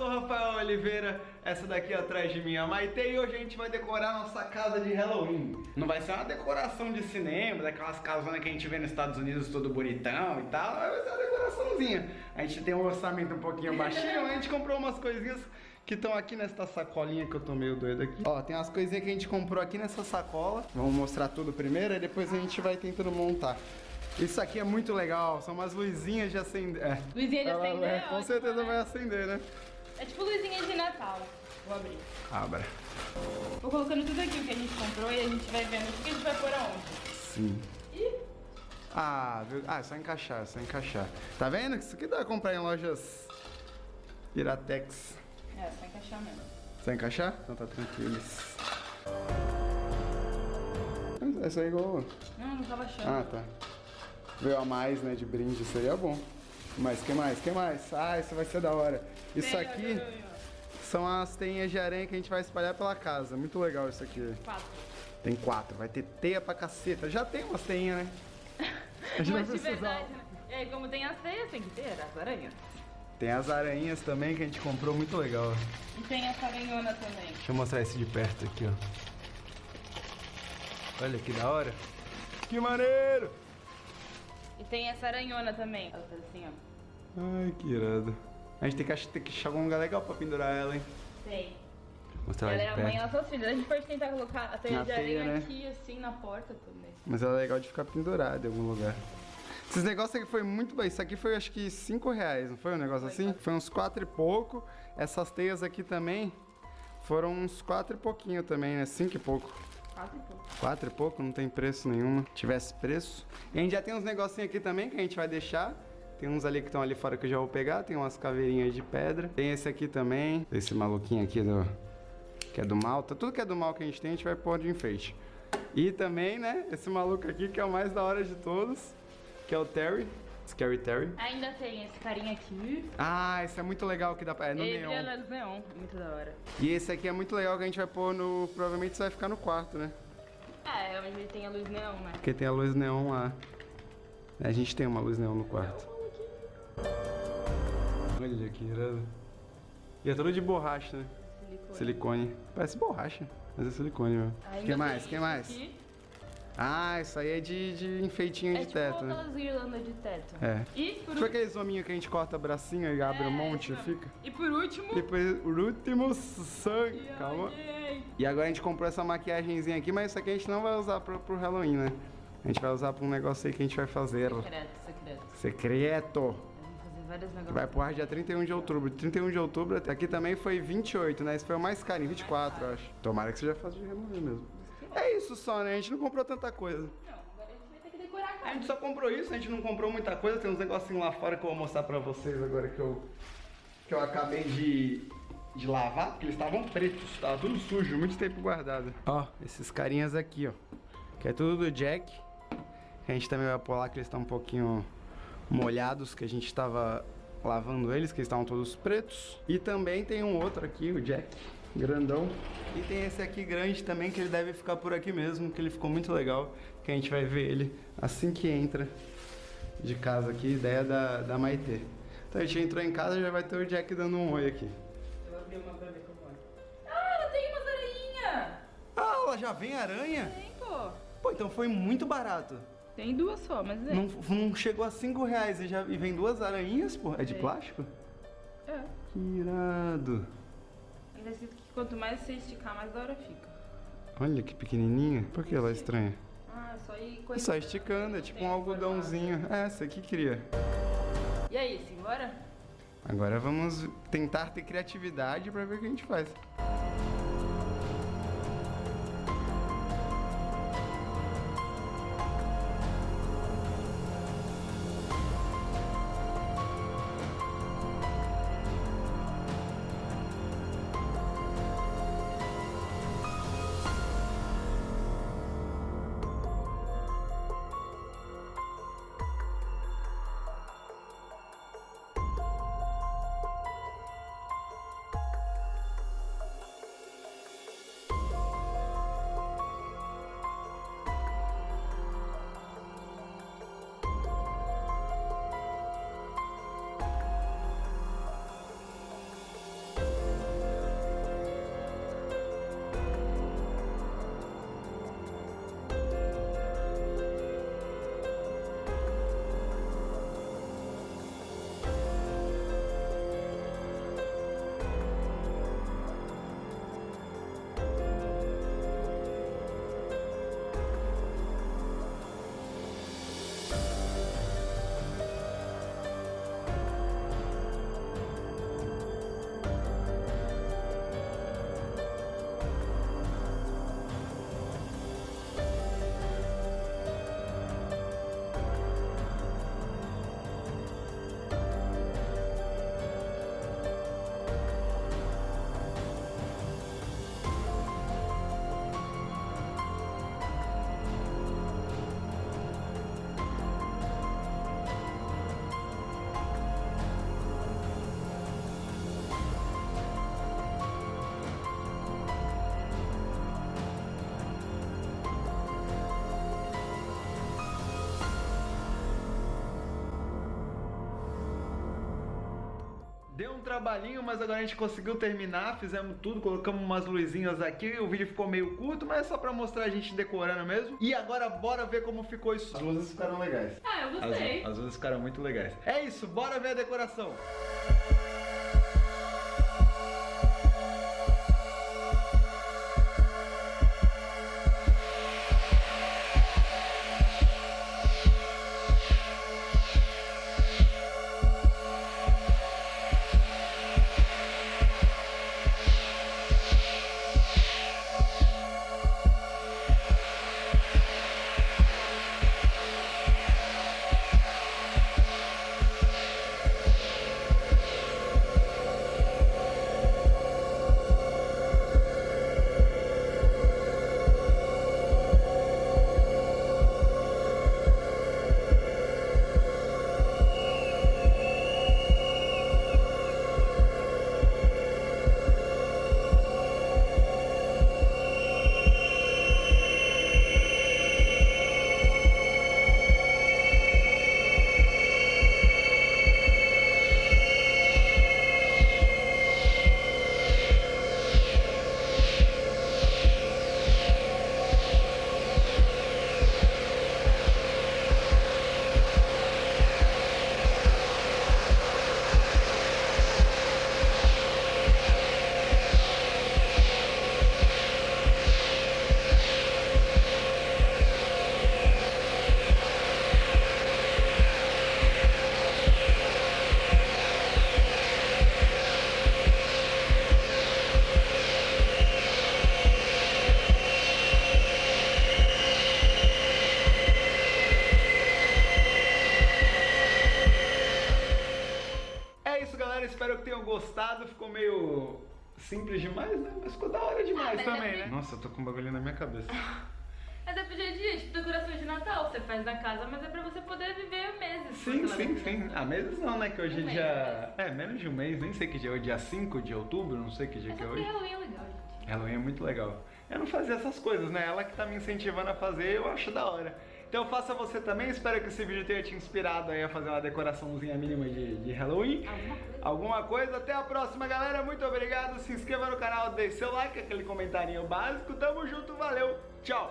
sou Rafael Oliveira, essa daqui atrás de mim é a Maite e hoje a gente vai decorar nossa casa de Halloween. Não vai ser uma decoração de cinema, daquelas casonas que a gente vê nos Estados Unidos todo bonitão e tal, vai ser uma decoraçãozinha. A gente tem um orçamento um pouquinho baixinho, a gente comprou umas coisinhas que estão aqui nessa sacolinha que eu tô meio doido aqui. Ó, tem umas coisinhas que a gente comprou aqui nessa sacola. Vamos mostrar tudo primeiro e depois a gente vai tentando montar. Isso aqui é muito legal, são umas luzinhas de acender. É. Luzinha de acender, é, é Com certeza né? vai acender, né? É tipo luzinha de Natal. Vou abrir. Abra. Vou colocando tudo aqui o que a gente comprou e a gente vai vendo o que a gente vai pôr aonde. Sim. Ih, Ah, viu? Ah, é só encaixar, é só encaixar. Tá vendo? Isso aqui dá pra comprar em lojas Iratex. é, só encaixar mesmo. Só encaixar? Então tá tranquilo. Essa aí é igual. Não, não tava achando. Ah, tá. Veio a mais, né, de brinde, seria bom. Mas que mais? Que mais? Ah, isso vai ser da hora. Isso aqui são as teinhas de aranha que a gente vai espalhar pela casa. Muito legal isso aqui. Quatro. Tem quatro, vai ter teia pra caceta. Já tem umas teinhas, né? A gente Mas de verdade, né? E aí, como tem as teias, tem que ter as aranhas. Tem as aranhas também que a gente comprou, muito legal. E tem essa aranhona também. Deixa eu mostrar esse de perto aqui, ó. Olha que da hora. Que maneiro! E tem essa aranhona também. Ela faz assim, ó. Ai, que irado. A gente tem que, tem que achar algum lugar legal pra pendurar ela, hein? Tem. Mostrar Ela ela é de a mãe, perto. ela só filhas. A gente pode tentar colocar a teia Na de aranha né? aqui, assim, na porta também. Mas ela é legal de ficar pendurada em algum lugar. Esses negócios aqui foi muito bem. Isso aqui foi acho que 5 reais, não foi um negócio Foi, assim? quatro. Foi uns 4 e pouco. Essas teias aqui também foram uns 4 e pouquinho também, né? 5 e pouco. Quase pouco. 4 e pouco, não tem preço nenhum. Tivesse preço. E a gente já tem uns negocinhos aqui também que a gente vai deixar. Tem uns ali que estão ali fora que eu já vou pegar. Tem umas caveirinhas de pedra. Tem esse aqui também. Esse maluquinho aqui do. Que é do mal. Tá- Tudo que é do mal que a gente tem, a gente vai pôr de enfeite. E também, né? Esse maluco aqui que é o mais da hora de todos. Que é o Terry. Scary Terry. Ainda tem esse carinha aqui. Ah, esse é muito legal que dá pra. É no Ele neon. brilha na luz neon. Muito da hora. E esse aqui é muito legal que a gente vai pôr no. Provavelmente isso vai ficar no quarto, né? É, onde ele tem a luz neon, né? Porque tem a luz neon lá. A gente tem uma luz neon no quarto. Olha que irado. E é tudo de borracha, né? Silicone. Silicone. Parece borracha, mas é silicone mesmo. Ainda que mais? que mais? aqui. Ah, isso aí é de, de enfeitinho É de tipo teto, né? aquelas guirlandas de teto. É. E por, Tipo aqueles hominhos que a gente corta bracinho e abre um É, monte e fica. e por último... Depois, o último sangue. Calma. E agora a gente comprou essa maquiagemzinha aqui, mas isso aqui a gente não vai usar pro, pro Halloween, né? A gente vai usar pra um negócio aí que a gente vai fazer. Secreto, secreto. Secreto. Vários negócios. Vai pro ar dia 31 de outubro. 31 de outubro, até aqui também foi 28, né? Esse foi o mais carinho, 24, eu acho. Tomara que seja fácil de remover mesmo. É isso só, né? A gente não comprou tanta coisa. Não, agora a gente vai ter que decorar a A casa. gente só comprou isso, a gente não comprou muita coisa. Tem uns negocinhos lá fora que eu vou mostrar pra vocês agora que eu, que eu acabei de, de lavar, porque eles estavam pretos, tava tudo sujo, muito tempo guardado. Ó, esses carinhas aqui, ó. Que é tudo do Jack. A gente também vai lá que eles estão um pouquinho molhados, que a gente tava lavando eles, que estavam todos pretos. E também tem um outro aqui, o Jack, grandão. E tem esse aqui grande também, que ele deve ficar por aqui mesmo, que ele ficou muito legal. Que a gente vai ver ele assim que entra de casa aqui, ideia da, da Maitê. Então a gente entrou em casa já vai ter o Jack dando um oi aqui. Eu vou abrir uma pra ver como é. Ah, ela tem umas aranhas! Ah, ela já vem aranha? Tem, pô. Pô, então foi muito barato. Tem duas só, mas é. Não, não chegou a 5 reais e, já, e vem duas aranhinhas, pô. É de É. plástico? É. Que irado. Ainda escrito que quanto mais você esticar, mais da hora fica. Olha que pequenininha. Por que ela é estranha? Ah, só ir É coisa. só esticando, é tipo um algodãozinho. É, essa aqui queria. E aí, simbora? Agora vamos tentar ter criatividade pra ver o que a gente faz. Um trabalhinho, mas agora a gente conseguiu terminar, fizemos tudo, colocamos umas luzinhas aqui, o vídeo ficou meio curto, mas é só pra mostrar a gente decorando mesmo. E agora bora ver como ficou isso. As luzes ficaram legais. Ah, eu gostei. As, as luzes ficaram muito legais. É isso, bora ver a decoração. É Ficou meio simples demais, né? Mas ficou da hora demais mas também, é né? Nossa, eu tô com um bagulho na minha cabeça. Mas é pro dia a dia, tipo decoração de Natal, você faz na casa, mas é pra você poder viver meses. Sim, sim, sim. Ah, meses não, né? Que hoje é Um mês, dia. É, menos de um mês, nem sei que dia é hoje, dia 5 de outubro, não sei que dia que é porque hoje. Halloween é legal, gente. Halloween é muito legal. Eu não fazia essas coisas, né? Ela que tá me incentivando a fazer, eu acho da hora. Então faça você também, espero que esse vídeo tenha te inspirado aí a fazer uma decoraçãozinha mínima de, de Halloween. Alguma coisa. Alguma coisa, até a próxima, galera. Muito obrigado. Se inscreva no canal, deixe seu like, aquele comentarinho básico. Tamo junto, valeu, tchau.